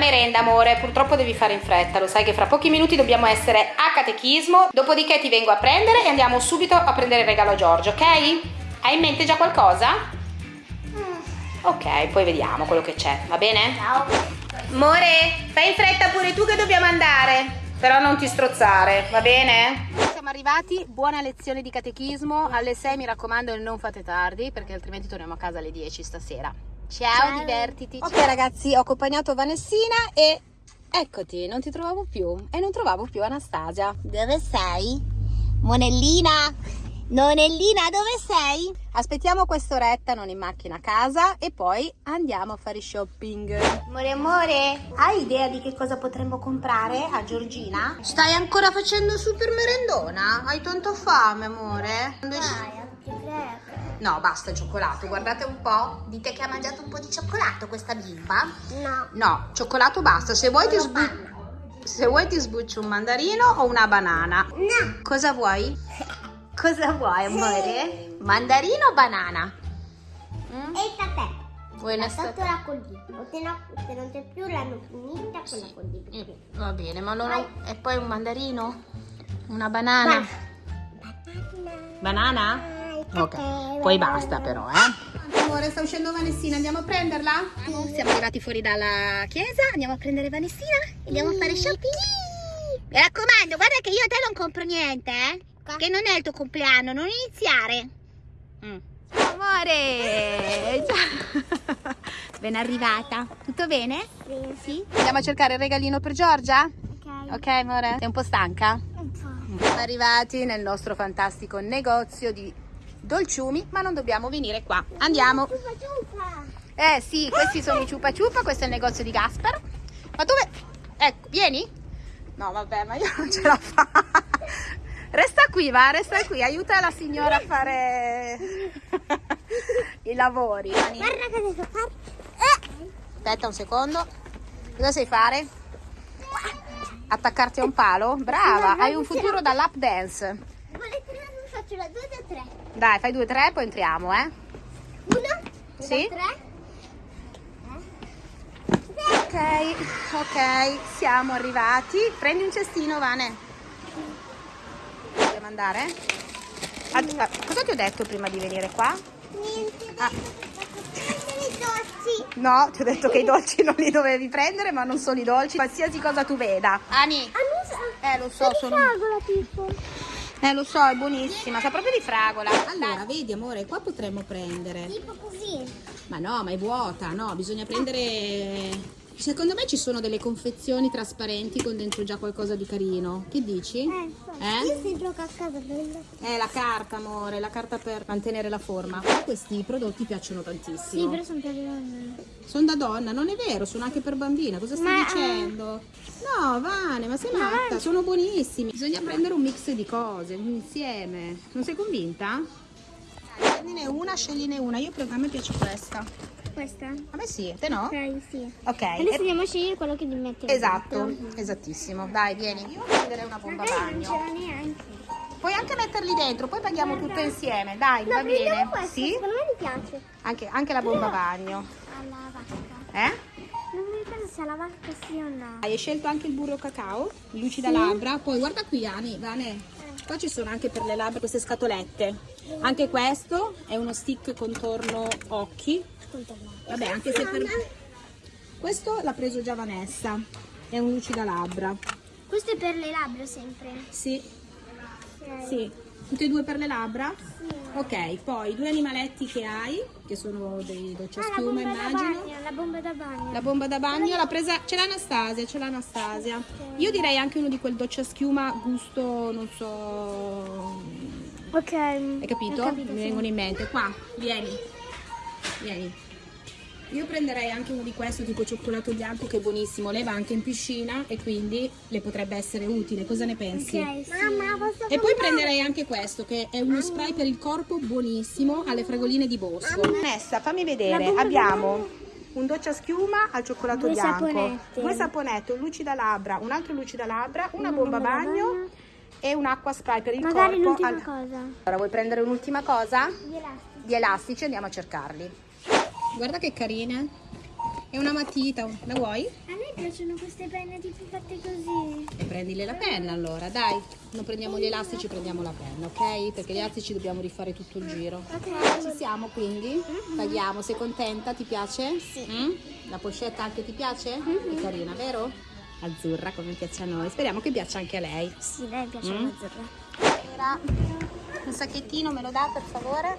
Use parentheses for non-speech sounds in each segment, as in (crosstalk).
merenda amore, purtroppo devi fare in fretta, lo sai che fra pochi minuti dobbiamo essere a catechismo, dopodiché ti vengo a prendere e andiamo subito a prendere il regalo a Giorgio, ok? Hai in mente già qualcosa? Ok, poi vediamo quello che c'è, va bene? Ciao. Amore, fai in fretta pure tu che dobbiamo andare. Però non ti strozzare, va bene? Siamo arrivati, buona lezione di catechismo. Alle 6 mi raccomando non fate tardi perché altrimenti torniamo a casa alle 10 stasera. Ciao, Ciao. divertiti. Ok ragazzi, ho accompagnato Vanessina e eccoti, non ti trovavo più. E non trovavo più Anastasia. Dove sei? Monellina? Nonellina, dove sei? Aspettiamo quest'oretta, non in macchina a casa e poi andiamo a fare shopping. Amore, amore, hai idea di che cosa potremmo comprare a Giorgina? Stai ancora facendo super merendona? Hai tanto fame, amore? Dai, anche crepe. No, basta il cioccolato, guardate un po'. Dite che ha mangiato un po' di cioccolato questa bimba? No. No, cioccolato basta. Se vuoi ti, sbu- se vuoi ti sbuccio un mandarino o una banana. No. Cosa vuoi? (laughs) Cosa vuoi, amore? Mandarino o banana? Mm? E da te. Vuoi una La sta- scatola con lì. O te, no, se non c'è più l'hanno finita con lì. Mm, Va bene, ma non ho... E poi un mandarino? Una banana? Banana? Ok, poi basta però, eh. Amore, sta uscendo Vanessina, andiamo a prenderla? Siamo arrivati fuori dalla chiesa, andiamo a prendere Vanessina e andiamo a fare shopping. Mi raccomando, guarda che io a te non compro niente, eh? Che non è il tuo compleanno, non iniziare. Mm. Amore! (laughs) Ben arrivata. Tutto bene? Sì. Andiamo a cercare il regalino per Giorgia? Ok. Ok, amore? Sei un po' stanca? Un po'. Siamo arrivati nel nostro fantastico negozio di dolciumi, ma non dobbiamo venire qua. Andiamo. Ciupa ciupa. Eh sì, questi sono i ciupa ciupa, questo è il negozio di Gasper. Ma dove? Ecco, vieni? No, vabbè, ma io non ce la faccio. Resta qui, va, resta qui, aiuta la signora a fare i lavori. Guarda cosa so fare. Aspetta un secondo. Cosa sai fare? Attaccarti a un palo? Brava, hai un futuro da lap dance. Volete non faccio la 2 o 3? Dai, fai due, tre, poi entriamo, eh. Uno? Sì. Tre? Ok, ok, siamo arrivati. Prendi un cestino, Vane. Dobbiamo andare? Ah, ah, cosa ti ho detto prima di venire qua? Niente. Ah. Prendere i dolci. No, ti ho detto che i dolci non li dovevi prendere, ma non solo i dolci, qualsiasi cosa tu veda. Ani, Annusa. eh lo so, sono... Fragola tipo. Eh lo so, è buonissima, sa proprio di fragola. Allora, vedi amore, qua potremmo prendere. Tipo così. Ma no, ma è vuota, no, bisogna prendere... Secondo me ci sono delle confezioni trasparenti con dentro già qualcosa di carino. Che dici? Eh, so. Eh? Io se gioco a casa bello. Eh, la carta, amore, la carta per mantenere la forma. Questi prodotti piacciono Sì, tantissimo. però sono per le donne. Sono da donna, non è vero, sono anche per bambina. Cosa stai Ma, eh, dicendo? No, Vane, ma sei matta, sono buonissimi. Bisogna prendere un mix di cose, un insieme. Non sei convinta? Prendine una, scegline una. Io a me piace questa. Questa? A me sì, te no? Ok, sì. Ok. Adesso e- andiamo a scegliere quello che devi mettere Esatto, dentro. esattissimo. Dai, vieni. Io prenderei una bomba Magari non bagno. c'era neanche. Puoi anche metterli dentro, poi paghiamo tutto insieme. Dai, No, va bene. questo, Sì? secondo me mi piace. Anche, anche la bomba bagno. Alla vacca. Eh? Non mi ricordo se alla vacca sì o no. Hai scelto anche il burro cacao, lucida labbra. Poi guarda qui, Ani, Vane. Qua ci sono anche per le labbra queste scatolette. Anche questo è uno stick contorno occhi. Vabbè, anche se per... Questo l'ha preso già Vanessa. È un lucida labbra. Questo è per le labbra sempre. Sì, Ok. sì. Tutte e due per le labbra? Ok, poi due animaletti che hai, che sono dei dolci a Ah, immagino. bagno, la bomba da bagno. La bomba da bagno l'ha presa, ce l'ha Anastasia, ce l'ha Anastasia. Io direi anche uno di quel dolce a schiuma gusto, non so, Ok. hai capito? Capito, Mi sì. vengono in mente. Qua, vieni, vieni. Io prenderei anche uno di questo tipo cioccolato bianco che è buonissimo, le va anche in piscina e quindi le potrebbe essere utile. Cosa ne pensi? Ok, sì. Mamma, posso E poi prenderei anche questo che è uno spray per il corpo buonissimo alle fragoline di bosco. Vanessa, fammi vedere. Abbiamo un doccia schiuma al cioccolato Due bianco, saponette. due saponette, un lucida labbra, un altro lucida labbra, una, Una bomba, bomba bagno, bagno. e un'acqua spray per il Magari corpo. l'ultima al- cosa. Allora, vuoi prendere un'ultima cosa? Gli elastici. Gli elastici, andiamo a cercarli. Guarda che carine. È una matita, la vuoi? A me piacciono queste penne tipo fatte così. E prendile la penna allora, dai. Non prendiamo gli elastici, prendiamo la penna, ok? Perché gli elastici dobbiamo rifare tutto il giro. Ok. Ci siamo quindi? Paghiamo, sei contenta? Ti piace? Sì. La pochetta anche ti piace? È carina, vero? Azzurra come piace a noi. Speriamo che piaccia anche a lei. Sì, lei piace Mm. l'azzurra. Era un sacchettino me lo dà per favore?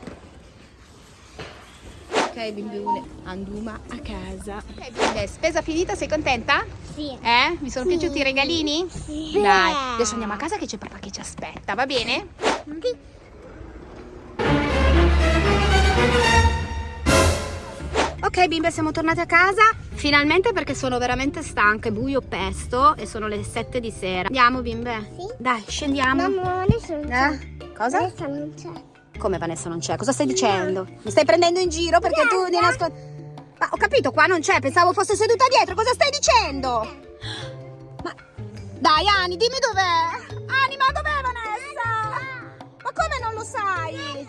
Ok bimbiune, anduma a casa. Ok bimbe, spesa finita, sei contenta? Sì. Eh? Vi sono Sì. piaciuti i regalini? Sì. Dai, adesso andiamo a casa che c'è papà che ci aspetta, va bene? Sì. Ok bimbe, siamo tornate a casa finalmente perché sono veramente stanca, è buio pesto e sono le 7 di sera. Andiamo bimbe? Sì. Dai, scendiamo. Mamma, adesso non c'è. Eh? Cosa? Adesso non c'è. Come Vanessa non c'è? Cosa stai dicendo? Mi stai prendendo in giro perché tu ne nascondi... Ma ho capito, qua non c'è, pensavo fosse seduta dietro, cosa stai dicendo? Ma... Dai Ani, dimmi dov'è! Ani, ma dov'è Vanessa? Ma come non lo sai?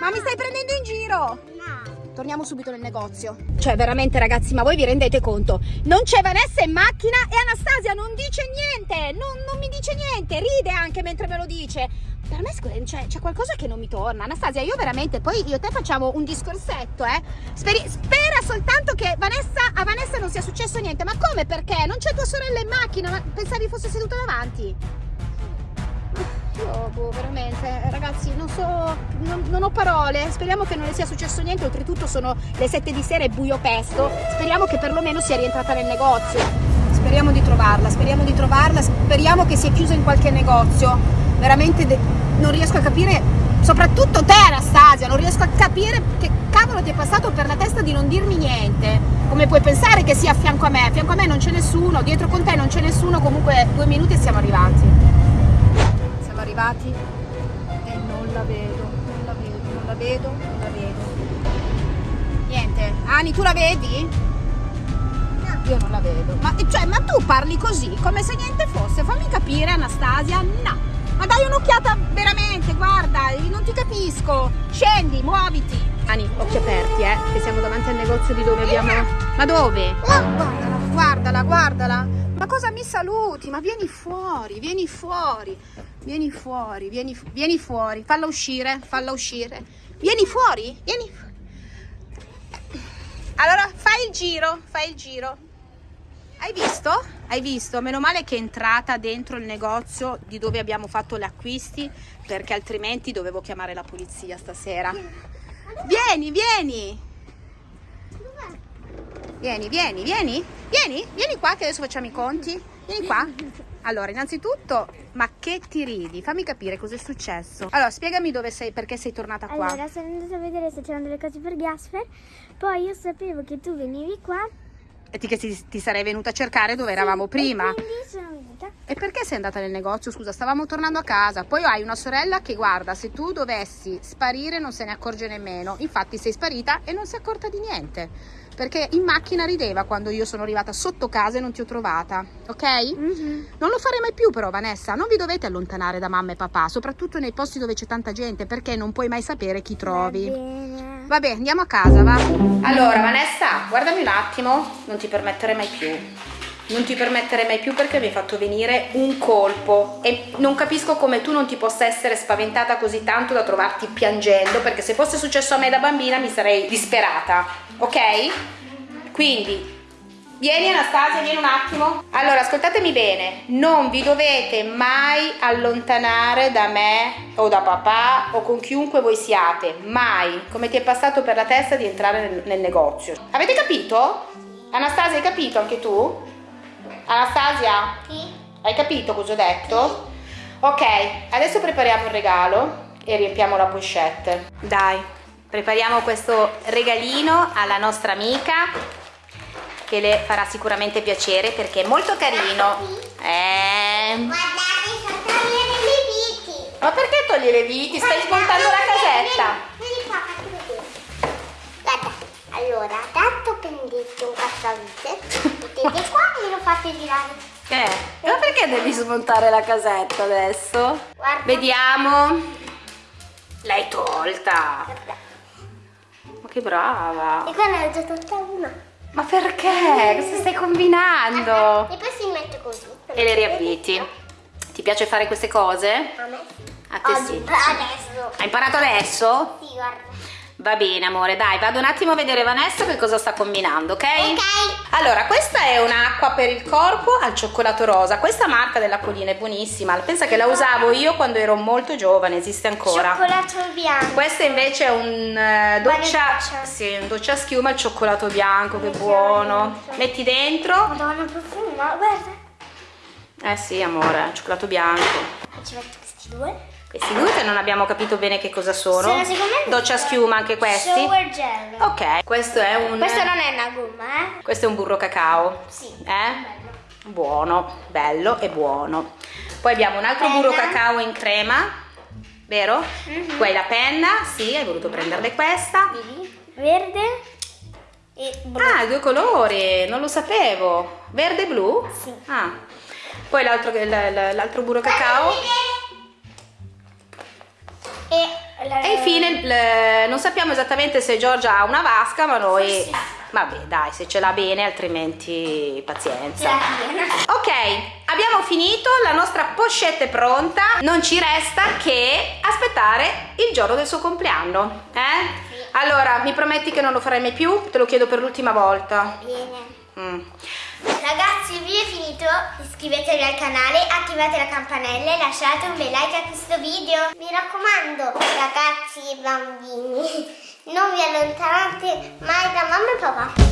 Ma mi stai prendendo in giro? No. Torniamo subito nel negozio. Cioè, veramente, ragazzi, ma voi vi rendete conto? Non c'è Vanessa in macchina e Anastasia non dice niente. Non, non mi dice niente. Ride anche mentre me lo dice. Per me cioè, c'è qualcosa che non mi torna. Anastasia, io veramente, poi io e te facciamo un discorsetto, eh. Speri- spera soltanto che Vanessa, a Vanessa non sia successo niente. Ma come? Perché? Non c'è tua sorella in macchina? Ma pensavi fosse seduta davanti? Io, boh, veramente, ragazzi, non so, non, non ho parole. Speriamo che non le sia successo niente. Oltretutto sono le 7 di sera e buio pesto. Speriamo che perlomeno sia rientrata nel negozio. Speriamo di trovarla, speriamo di trovarla. Speriamo che sia chiusa in qualche negozio. Veramente non riesco a capire, soprattutto te, Anastasia, non riesco a capire che cavolo ti è passato per la testa di non dirmi niente. Come puoi pensare che sia a fianco a me? A fianco a me non c'è nessuno, dietro con te non c'è nessuno. Comunque, due minuti e siamo arrivati siamo arrivati e non la vedo, non la vedo, non la vedo, non la vedo. Niente. Ani, tu la vedi? No. Io non la vedo. Ma, cioè, ma tu parli così, come se niente fosse. Fammi capire, Anastasia. No. Ma dai un'occhiata veramente, guarda, non ti capisco. Scendi, muoviti. Ani, occhi aperti, eh, che siamo davanti al negozio di dove abbiamo... Ma dove? Guardala, guardala, guardala. Ma cosa mi saluti? Ma vieni fuori, vieni fuori. Vieni fuori, vieni, fu- vieni fuori. Falla uscire, falla uscire. Vieni fuori, vieni. fu- Allora, fai il giro, fai il giro. Hai visto? Hai visto? Meno male che è entrata dentro il negozio di dove abbiamo fatto gli acquisti, perché altrimenti dovevo chiamare la polizia stasera. Vieni, vieni. Vieni, vieni, vieni. Vieni, vieni qua che adesso facciamo i conti. Vieni qua. Allora, innanzitutto, ma che ti ridi? Fammi capire cosa è successo. Allora, spiegami dove sei, perché sei tornata qua. Allora, sono andata a vedere se c'erano delle cose per Gasper. Poi io sapevo che tu venivi qua. E ti, che ti, ti sarei venuta a cercare dove eravamo prima. E. E perché sei andata nel negozio? Scusa, stavamo tornando a casa. Poi hai una sorella che guarda, se tu dovessi sparire non se ne accorge nemmeno. Infatti sei sparita e non si è accorta di niente. Perché in macchina rideva quando io sono arrivata sotto casa e non ti ho trovata. Ok? Mhm. Non lo farei mai più però Vanessa, non vi dovete allontanare da mamma e papà, soprattutto nei posti dove c'è tanta gente, perché non puoi mai sapere chi trovi. Va bene. Vabbè, andiamo a casa, va. Allora, Vanessa, guardami un attimo, non ti permettere mai più. Non ti permettere mai più perché mi hai fatto venire un colpo e non capisco come tu non ti possa essere spaventata così tanto da trovarti piangendo, perché se fosse successo a me da bambina mi sarei disperata, ok? Quindi Vieni Anastasia, vieni un attimo. Allora, ascoltatemi bene, non vi dovete mai allontanare da me o da papà o con chiunque voi siate, mai, come ti è passato per la testa di entrare nel, nel negozio. Avete capito? Anastasia, hai capito anche tu? Anastasia, Sì. hai capito cosa ho detto? Ok, adesso prepariamo il regalo e riempiamo la pochette. Dai, prepariamo questo regalino alla nostra amica che le farà sicuramente piacere perché è molto carino. Eh, Guardate, sono tagliare le viti. ma perché togli le viti? Stai smontando la casetta. Vieni qua. Guarda, allora, tanto prendete un cacciavite, mettete (laughs) qua e lo fate girare. Eh, ma perché devi smontare la casetta adesso? Guarda. Vediamo. L'hai tolta. Ma che brava. E ne ho già tolta una. Ma perché? Cosa stai combinando? E poi si mette così. E le riavviti. Ti piace fare queste cose? A me A te Oggi, sì. adesso. Hai imparato adesso? Sì, guarda. Va bene amore, dai, vado un attimo a vedere Vanessa che cosa sta combinando, ok? Ok. Allora, questa è un'acqua per il corpo al cioccolato rosa. Questa marca dell'acquolina è buonissima. Pensa che la usavo io quando ero molto giovane, esiste ancora. Cioccolato bianco. Questa invece è un eh, doccia, doccia. sì, un doccia schiuma al cioccolato bianco, che buono. Metti dentro. Madonna, profuma, guarda. Eh sì, amore, cioccolato bianco. Ci metto questi due. Due che non abbiamo capito bene che cosa sono. Me Doccia schiuma anche questi. Shower gel. Ok, questo è un Questo non è una gomma, eh? questo è un burro cacao. Sì. Eh? Buono, bello e buono. Poi abbiamo un altro Penna. burro cacao in crema, vero? Qua è la penna, sì, hai voluto prenderle questa. Vedi? Verde e blu. Ah, due colori, non lo sapevo. Verde e blu? Sì. Ah. Poi l'altro burro cacao. E, la- E infine, il- non sappiamo esattamente se Giorgia ha una vasca, ma noi... Forse Vabbè, dai, se ce l'ha bene, altrimenti pazienza. Ok, abbiamo finito, la nostra pochette è pronta, non ci resta che aspettare il giorno del suo compleanno, eh? Allora, mi prometti che non lo farai mai più? Te lo chiedo per l'ultima volta. Bene. Mm. Ragazzi, il video è finito, iscrivetevi al canale, attivate la campanella e lasciate un bel like a questo video. Mi raccomando, ragazzi e bambini, (laughs) non vi allontanate mai da mamma e papà.